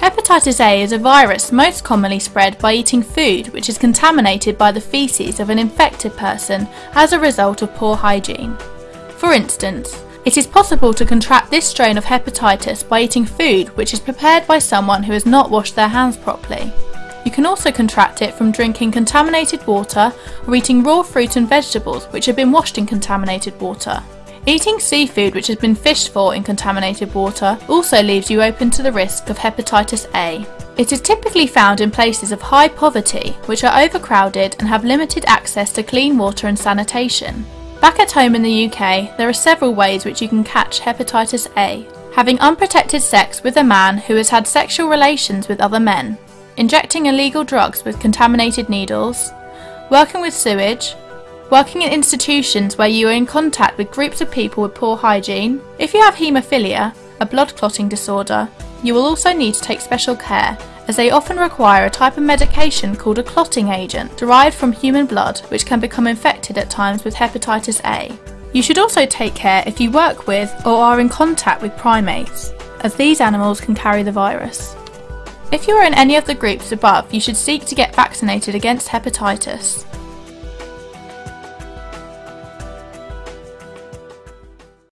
Hepatitis A is a virus most commonly spread by eating food which is contaminated by the feces of an infected person as a result of poor hygiene. For instance, it is possible to contract this strain of hepatitis by eating food which is prepared by someone who has not washed their hands properly. You can also contract it from drinking contaminated water or eating raw fruit and vegetables which have been washed in contaminated water. Eating seafood which has been fished for in contaminated water also leaves you open to the risk of hepatitis A. It is typically found in places of high poverty, which are overcrowded and have limited access to clean water and sanitation. Back at home in the UK, there are several ways which you can catch hepatitis A. Having unprotected sex with a man who has had sexual relations with other men, injecting illegal drugs with contaminated needles, working with sewage, Working in institutions where you are in contact with groups of people with poor hygiene. If you have haemophilia, a blood clotting disorder, you will also need to take special care as they often require a type of medication called a clotting agent derived from human blood which can become infected at times with hepatitis A. You should also take care if you work with or are in contact with primates, as these animals can carry the virus. If you are in any of the groups above, you should seek to get vaccinated against hepatitis.